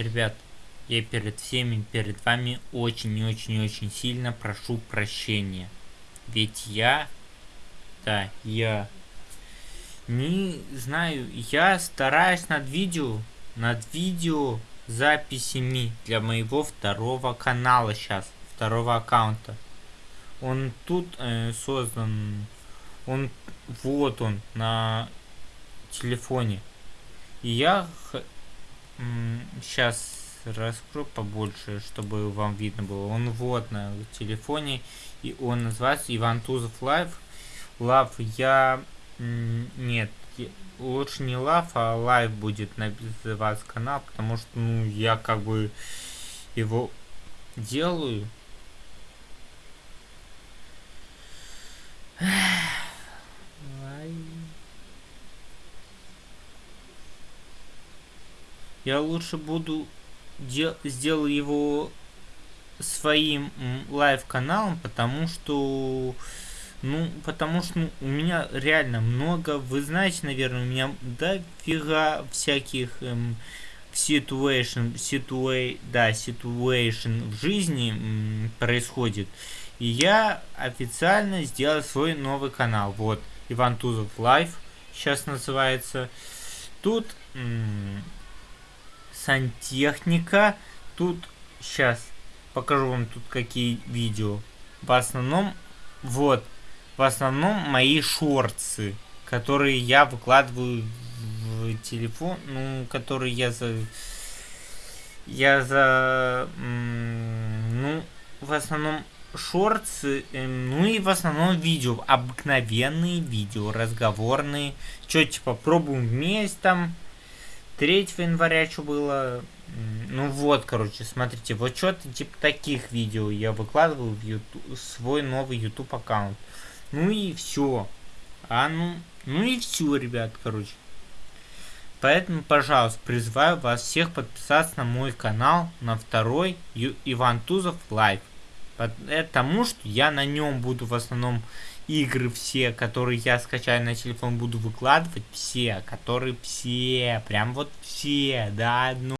Ребят, я перед всеми, перед вами очень и очень и очень сильно прошу прощения. Ведь я, да, я не знаю, я стараюсь над видео, над видео записями для моего второго канала сейчас, второго аккаунта. Он тут э, создан, он, вот он, на телефоне. И я сейчас раскрою побольше, чтобы вам видно было. Он вот на телефоне, и он называется Иван Тузов Live. Love я... Нет, лучше не love, а live будет называться канал, потому что, ну, я как бы его делаю. Я лучше буду дел сделал его своим live-каналом, потому что... Ну, потому что ну, у меня реально много, вы знаете, наверное, у меня дофига всяких эм, situation, situa да, situation в жизни эм, происходит. И я официально сделал свой новый канал. Вот, Иван Тузов Live сейчас называется. Тут... Эм, сантехника. Тут сейчас покажу вам тут какие видео. В основном, вот, в основном мои шорты, которые я выкладываю в телефон, ну, которые я за... Я за... Ну, в основном шорты, эм, ну и в основном видео, обыкновенные видео, разговорные. Что, типа, пробуем вместе там, 3 января что было? Ну вот, короче, смотрите, вот что-то типа таких видео я выкладываю в YouTube, свой новый YouTube аккаунт. Ну и все. А ну, ну и все, ребят, короче. Поэтому, пожалуйста, призываю вас всех подписаться на мой канал, на второй Ю Иван Тузов Лайв. Потому что я на нем буду в основном игры все, которые я скачаю на телефон, буду выкладывать все, которые все, прям вот все, да, ну.